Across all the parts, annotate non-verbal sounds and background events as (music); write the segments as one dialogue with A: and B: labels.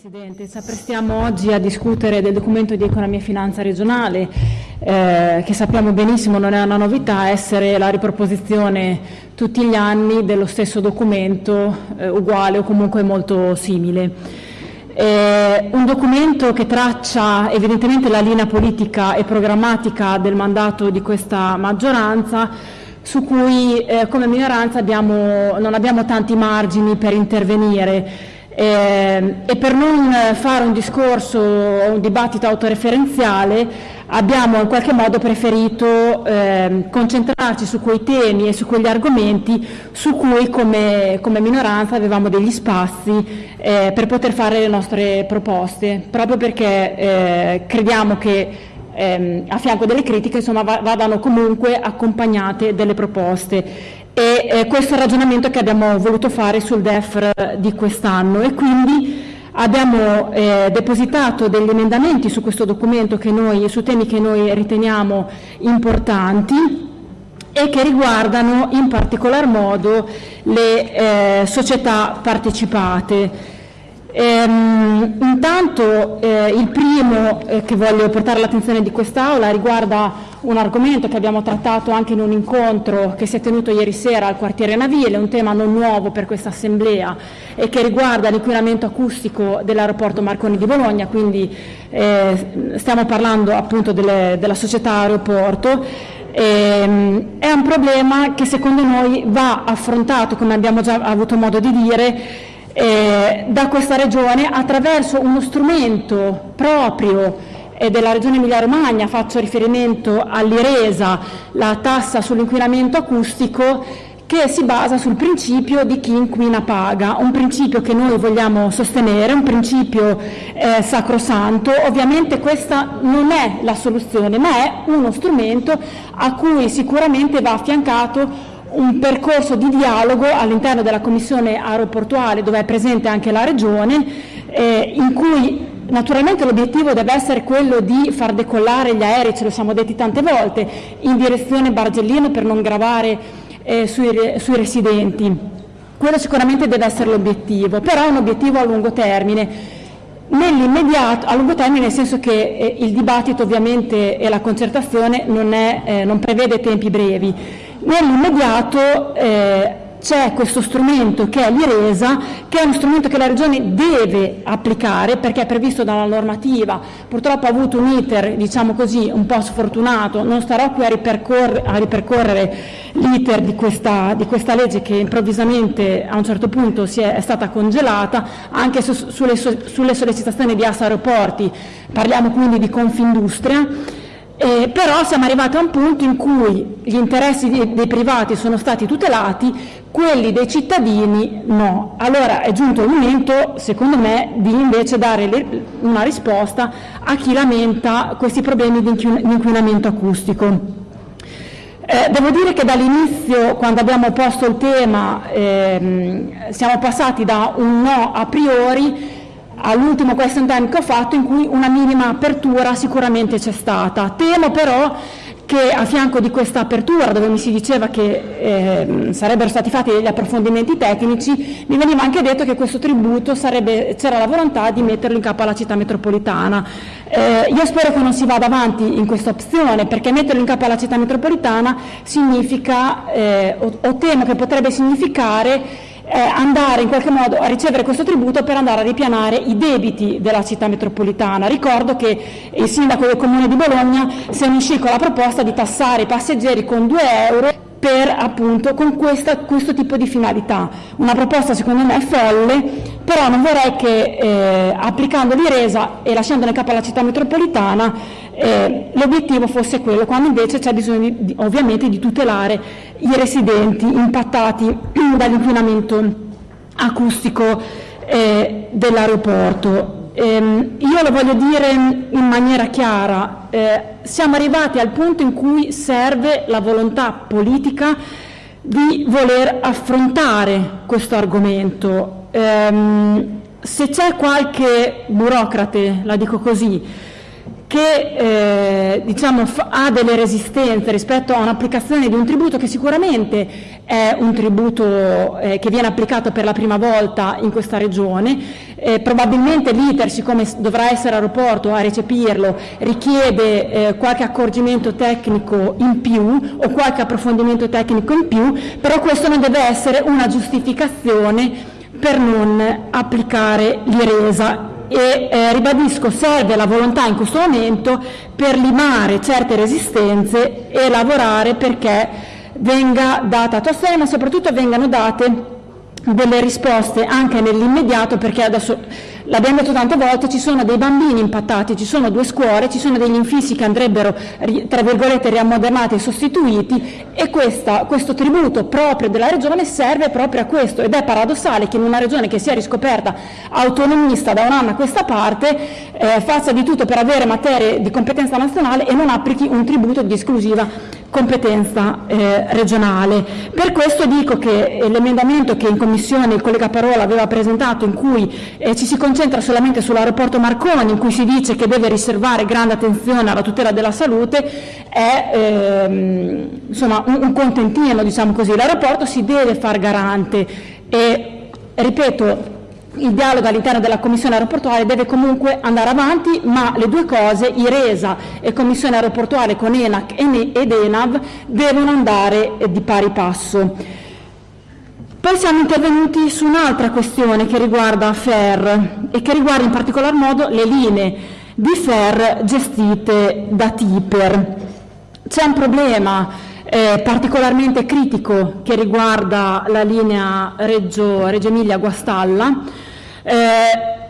A: Presidente, ci apprestiamo oggi a discutere del documento di economia e finanza regionale eh, che sappiamo benissimo non è una novità, essere la riproposizione tutti gli anni dello stesso documento eh, uguale o comunque molto simile. Eh, un documento che traccia evidentemente la linea politica e programmatica del mandato di questa maggioranza su cui eh, come minoranza abbiamo, non abbiamo tanti margini per intervenire e per non fare un discorso o un dibattito autoreferenziale abbiamo in qualche modo preferito eh, concentrarci su quei temi e su quegli argomenti su cui come, come minoranza avevamo degli spazi eh, per poter fare le nostre proposte, proprio perché eh, crediamo che ehm, a fianco delle critiche insomma, vadano comunque accompagnate delle proposte e eh, questo è il ragionamento che abbiamo voluto fare sul DEF di quest'anno e quindi abbiamo eh, depositato degli emendamenti su questo documento noi, su temi che noi riteniamo importanti e che riguardano in particolar modo le eh, società partecipate. Ehm, intanto eh, il primo eh, che voglio portare all'attenzione di quest'Aula riguarda un argomento che abbiamo trattato anche in un incontro che si è tenuto ieri sera al quartiere Navile, un tema non nuovo per questa assemblea e che riguarda l'inquinamento acustico dell'aeroporto Marconi di Bologna, quindi eh, stiamo parlando appunto delle, della società aeroporto. Eh, è un problema che secondo noi va affrontato, come abbiamo già avuto modo di dire, eh, da questa Regione attraverso uno strumento proprio della Regione Emilia-Romagna, faccio riferimento all'IRESA, la tassa sull'inquinamento acustico, che si basa sul principio di chi inquina paga, un principio che noi vogliamo sostenere, un principio eh, sacrosanto. Ovviamente questa non è la soluzione, ma è uno strumento a cui sicuramente va affiancato un percorso di dialogo all'interno della Commissione aeroportuale dove è presente anche la Regione, eh, in cui Naturalmente l'obiettivo deve essere quello di far decollare gli aerei, ce lo siamo detti tante volte, in direzione Bargellino per non gravare eh, sui, sui residenti. Quello sicuramente deve essere l'obiettivo, però è un obiettivo a lungo termine. Nell'immediato, a lungo termine nel senso che eh, il dibattito ovviamente e la concertazione non, è, eh, non prevede tempi brevi. Nell'immediato eh, c'è questo strumento che è l'IRESA, che è uno strumento che la Regione deve applicare perché è previsto dalla normativa, purtroppo ha avuto un iter diciamo così, un po' sfortunato, non starò qui a, ripercorre, a ripercorrere l'iter di questa, di questa, legge che improvvisamente a un certo punto è, è, stata congelata, anche su, sulle, sulle sollecitazioni di Assa Aeroporti, parliamo quindi di Confindustria, eh, però siamo arrivati a un punto in cui gli interessi dei, dei privati sono stati tutelati, quelli dei cittadini no. Allora è giunto il momento, secondo me, di invece dare le, una risposta a chi lamenta questi problemi di inquinamento acustico. Eh, devo dire che dall'inizio, quando abbiamo posto il tema, ehm, siamo passati da un no a priori all'ultimo question time che ho fatto in cui una minima apertura sicuramente c'è stata. Temo però che a fianco di questa apertura, dove mi si diceva che eh, sarebbero stati fatti degli approfondimenti tecnici, mi veniva anche detto che questo tributo c'era la volontà di metterlo in capo alla città metropolitana. Eh, io spero che non si vada avanti in questa opzione, perché metterlo in capo alla città metropolitana significa, eh, o, o temo che potrebbe significare eh, andare in qualche modo a ricevere questo tributo per andare a ripianare i debiti della città metropolitana. Ricordo che il sindaco del comune di Bologna si è uscì con la proposta di tassare i passeggeri con 2 euro per appunto con questa, questo tipo di finalità. Una proposta secondo me folle, però non vorrei che eh, applicando l'IRESA e lasciandola in capo alla città metropolitana eh, l'obiettivo fosse quello, quando invece c'è bisogno di, ovviamente di tutelare i residenti impattati (clears throat) dall'inquinamento acustico eh, dell'aeroporto. Ehm, io lo voglio dire in maniera chiara, eh, siamo arrivati al punto in cui serve la volontà politica di voler affrontare questo argomento. Ehm, se c'è qualche burocrate, la dico così, che eh, diciamo, ha delle resistenze rispetto a un'applicazione di un tributo che sicuramente è un tributo eh, che viene applicato per la prima volta in questa regione, eh, probabilmente l'ITER, siccome dovrà essere aeroporto a recepirlo, richiede eh, qualche accorgimento tecnico in più o qualche approfondimento tecnico in più, però questo non deve essere una giustificazione per non applicare l'IRESA e eh, ribadisco serve la volontà in questo momento per limare certe resistenze e lavorare perché venga data attuazione ma soprattutto vengano date delle risposte anche nell'immediato perché adesso l'abbiamo detto tante volte ci sono dei bambini impattati, ci sono due scuole, ci sono degli infissi che andrebbero tra virgolette riammodernati e sostituiti e questa, questo tributo proprio della regione serve proprio a questo. Ed è paradossale che in una regione che sia riscoperta autonomista da un anno a questa parte eh, faccia di tutto per avere materie di competenza nazionale e non applichi un tributo di esclusiva competenza eh, regionale. Per questo dico che l'emendamento che in Commissione il collega Parola aveva presentato in cui eh, ci si concentra solamente sull'aeroporto Marconi, in cui si dice che deve riservare grande attenzione alla tutela della salute, è ehm, insomma, un, un contentino, diciamo così. L'aeroporto si deve far garante e, ripeto, il dialogo all'interno della Commissione aeroportuale deve comunque andare avanti, ma le due cose, IRESA e Commissione aeroportuale con ENAC ed ENAV, devono andare di pari passo. Poi siamo intervenuti su un'altra questione che riguarda FER e che riguarda in particolar modo le linee di FER gestite da TIPER. C'è un problema eh, particolarmente critico che riguarda la linea Reggio, Reggio Emilia-Guastalla. Eh,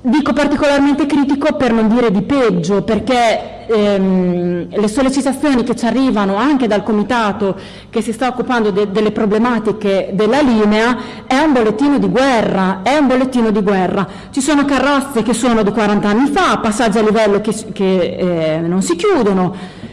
A: dico particolarmente critico per non dire di peggio, perché ehm, le sollecitazioni che ci arrivano anche dal comitato che si sta occupando de delle problematiche della linea è un bollettino di guerra, è un bollettino di guerra. Ci sono carrozze che sono di 40 anni fa, passaggi a livello che, che eh, non si chiudono,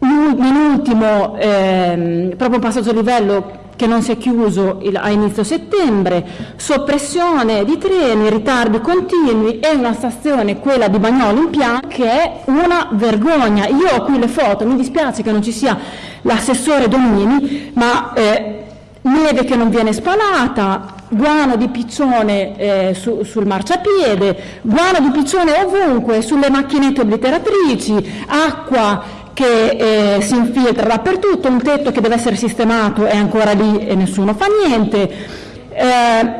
A: in ultimo, ehm, proprio un passaggio a livello che non si è chiuso a inizio settembre, soppressione di treni, ritardi continui e una stazione, quella di Bagnolo in Pian, che è una vergogna. Io ho qui le foto, mi dispiace che non ci sia l'assessore Domini, ma eh, neve che non viene spalata, guano di piccione eh, su, sul marciapiede, guano di piccione ovunque, sulle macchinette obliteratrici, acqua che eh, si infiltra dappertutto, un tetto che deve essere sistemato è ancora lì e nessuno fa niente, eh,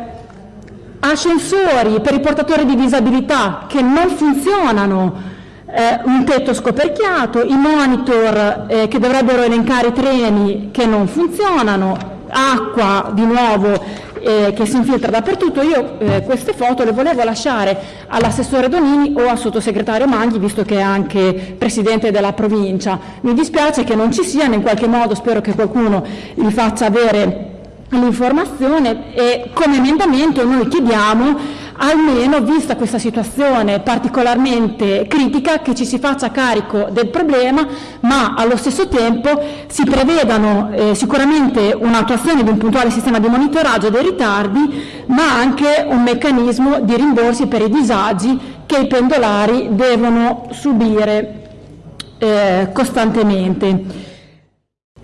A: ascensori per i portatori di disabilità che non funzionano, eh, un tetto scoperchiato, i monitor eh, che dovrebbero elencare i treni che non funzionano, acqua di nuovo eh, che si infiltra dappertutto. Io eh, queste foto le volevo lasciare all'assessore Donini o al sottosegretario Manghi, visto che è anche presidente della provincia. Mi dispiace che non ci siano, in qualche modo spero che qualcuno gli faccia avere l'informazione e come emendamento noi chiediamo almeno vista questa situazione particolarmente critica che ci si faccia carico del problema ma allo stesso tempo si prevedano eh, sicuramente un'attuazione di un puntuale sistema di monitoraggio dei ritardi ma anche un meccanismo di rimborsi per i disagi che i pendolari devono subire eh, costantemente.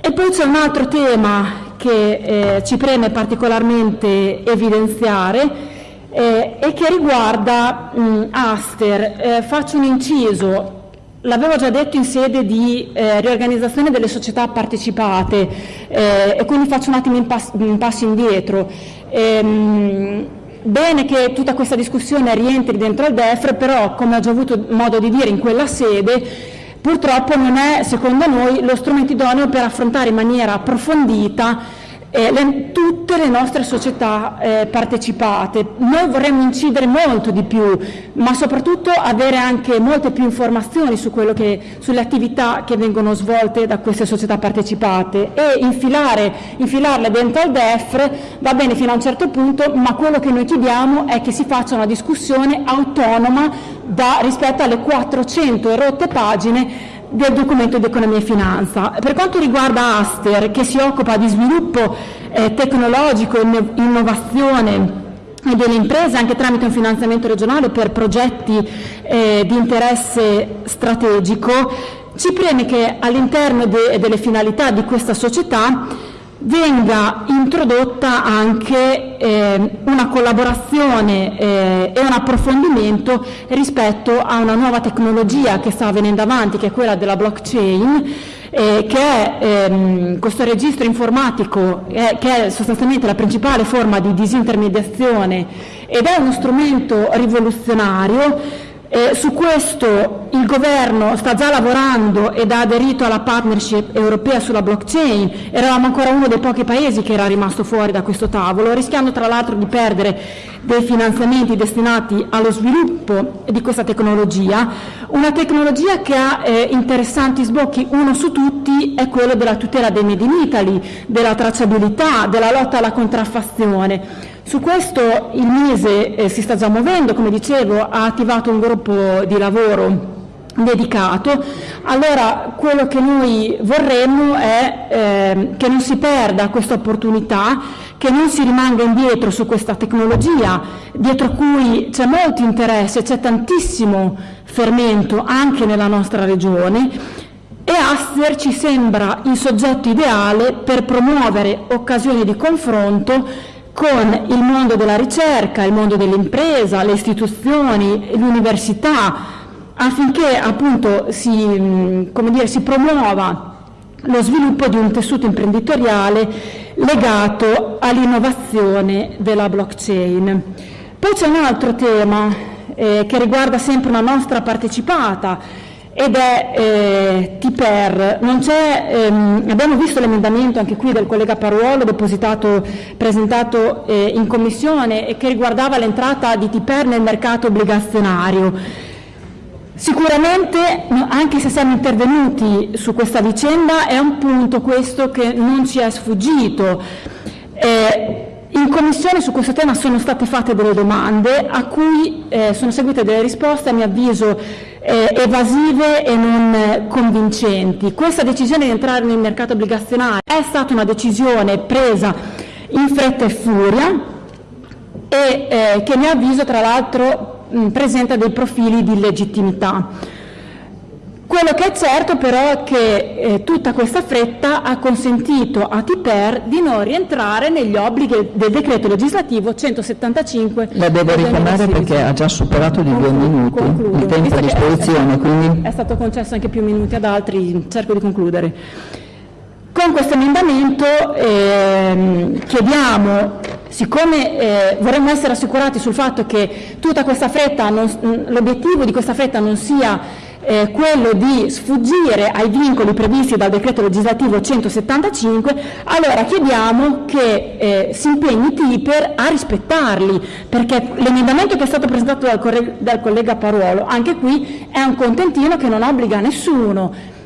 A: E poi c'è un altro tema che eh, ci preme particolarmente evidenziare eh, e che riguarda mh, Aster. Eh, faccio un inciso, l'avevo già detto in sede di eh, riorganizzazione delle società partecipate eh, e quindi faccio un attimo un, pass un passo indietro. Ehm, bene che tutta questa discussione rientri dentro al DEFR, però come ho già avuto modo di dire in quella sede, purtroppo non è secondo noi lo strumento idoneo per affrontare in maniera approfondita eh, le, tutte le nostre società eh, partecipate. Noi vorremmo incidere molto di più, ma soprattutto avere anche molte più informazioni su che, sulle attività che vengono svolte da queste società partecipate e infilare, infilarle dentro al DEFR va bene fino a un certo punto, ma quello che noi chiediamo è che si faccia una discussione autonoma da, rispetto alle 400 erotte pagine del documento di economia e finanza. Per quanto riguarda Aster, che si occupa di sviluppo eh, tecnologico, innovazione delle imprese anche tramite un finanziamento regionale per progetti eh, di interesse strategico, ci preme che all'interno de delle finalità di questa società venga introdotta anche eh, una collaborazione eh, e un approfondimento rispetto a una nuova tecnologia che sta venendo avanti, che è quella della blockchain, eh, che è ehm, questo registro informatico eh, che è sostanzialmente la principale forma di disintermediazione ed è uno strumento rivoluzionario eh, su questo il governo sta già lavorando ed ha aderito alla partnership europea sulla blockchain, eravamo ancora uno dei pochi paesi che era rimasto fuori da questo tavolo, rischiando tra l'altro di perdere dei finanziamenti destinati allo sviluppo di questa tecnologia, una tecnologia che ha eh, interessanti sbocchi, uno su tutti è quello della tutela dei Made in Italy, della tracciabilità, della lotta alla contraffazione. Su questo il Mise eh, si sta già muovendo, come dicevo, ha attivato un gruppo di lavoro dedicato, allora quello che noi vorremmo è eh, che non si perda questa opportunità, che non si rimanga indietro su questa tecnologia, dietro cui c'è molto interesse, c'è tantissimo fermento anche nella nostra regione. E Aster ci sembra il soggetto ideale per promuovere occasioni di confronto con il mondo della ricerca, il mondo dell'impresa, le istituzioni, l'università, affinché appunto si, dire, si promuova lo sviluppo di un tessuto imprenditoriale legato all'innovazione della blockchain. Poi c'è un altro tema eh, che riguarda sempre una nostra partecipata ed è eh, TIPER. Ehm, abbiamo visto l'emendamento anche qui del collega Paruolo depositato, presentato eh, in commissione e che riguardava l'entrata di TIPER nel mercato obbligazionario. Sicuramente, anche se siamo intervenuti su questa vicenda, è un punto questo che non ci è sfuggito. Eh, in Commissione su questo tema sono state fatte delle domande a cui eh, sono seguite delle risposte a mio avviso eh, evasive e non convincenti. Questa decisione di entrare nel mercato obbligazionario è stata una decisione presa in fretta e furia e eh, che a mio avviso tra l'altro presenta dei profili di illegittimità. Quello che è certo però è che eh, tutta questa fretta ha consentito a Tiper di non rientrare negli obblighi del decreto legislativo 175.
B: La devo richiamare perché ha già superato di due minuti concludo. il tempo a disposizione.
A: È,
B: quindi...
A: è stato concesso anche più minuti ad altri, cerco di concludere. Con questo emendamento eh, chiediamo, siccome eh, vorremmo essere assicurati sul fatto che tutta questa fretta, l'obiettivo di questa fretta non sia eh, quello di sfuggire ai vincoli previsti dal decreto legislativo 175, allora chiediamo che eh, si impegni TIPER a rispettarli, perché l'emendamento che è stato presentato dal, dal collega Paruolo, anche qui è un contentino che non obbliga nessuno.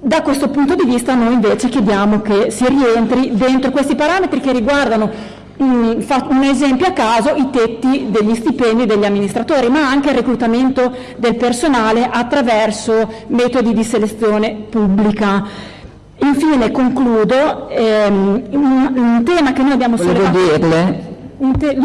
A: Da questo punto di vista noi invece chiediamo che si rientri dentro questi parametri che riguardano un esempio a caso, i tetti degli stipendi degli amministratori, ma anche il reclutamento del personale attraverso metodi di selezione pubblica. Infine concludo, ehm, un, un, tema che noi abbiamo
B: sollevato... Volevo dirle che,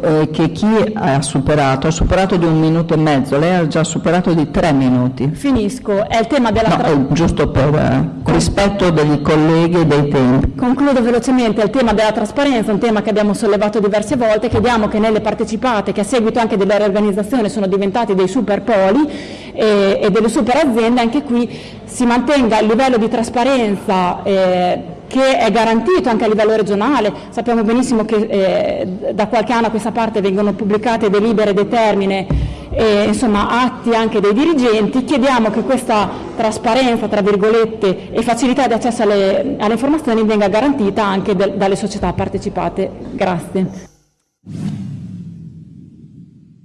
B: eh, che chi ha superato, ha superato di un minuto e mezzo, lei ha già superato di tre minuti.
A: Finisco, è il tema della...
B: No, giusto per eh, rispetto degli colleghi e dei tempi.
A: Concludo velocemente, è il tema della trasparenza, un tema che abbiamo sollevato diverse volte, chiediamo che nelle partecipate, che a seguito anche della riorganizzazione sono diventati dei super poli eh, e delle super aziende, anche qui si mantenga il livello di trasparenza eh, che è garantito anche a livello regionale, sappiamo benissimo che eh, da qualche anno a questa parte vengono pubblicate delibere determine e insomma, atti anche dei dirigenti, chiediamo che questa trasparenza tra virgolette, e facilità di accesso alle, alle informazioni venga garantita anche de, dalle società partecipate. Grazie.